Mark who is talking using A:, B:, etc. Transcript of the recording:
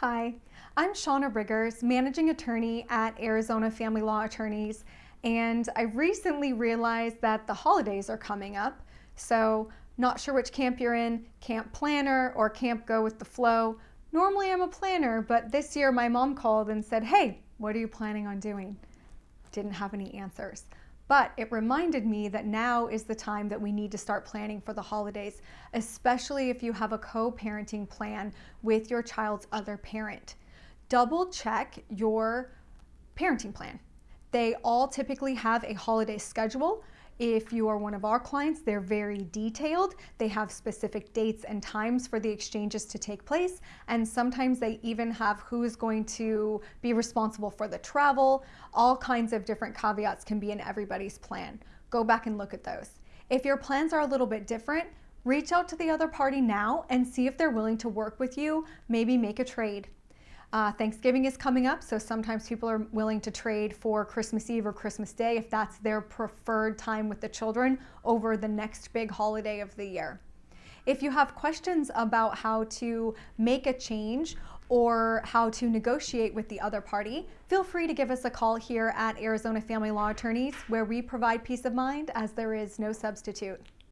A: Hi, I'm Shauna Riggers, Managing Attorney at Arizona Family Law Attorneys, and I recently realized that the holidays are coming up, so not sure which camp you're in, camp planner or camp go with the flow. Normally I'm a planner, but this year my mom called and said, hey, what are you planning on doing? Didn't have any answers. But it reminded me that now is the time that we need to start planning for the holidays, especially if you have a co-parenting plan with your child's other parent. Double check your parenting plan. They all typically have a holiday schedule if you are one of our clients, they're very detailed. They have specific dates and times for the exchanges to take place. And sometimes they even have who is going to be responsible for the travel. All kinds of different caveats can be in everybody's plan. Go back and look at those. If your plans are a little bit different, reach out to the other party now and see if they're willing to work with you, maybe make a trade. Uh, Thanksgiving is coming up, so sometimes people are willing to trade for Christmas Eve or Christmas Day if that's their preferred time with the children over the next big holiday of the year. If you have questions about how to make a change or how to negotiate with the other party, feel free to give us a call here at Arizona Family Law Attorneys where we provide peace of mind as there is no substitute.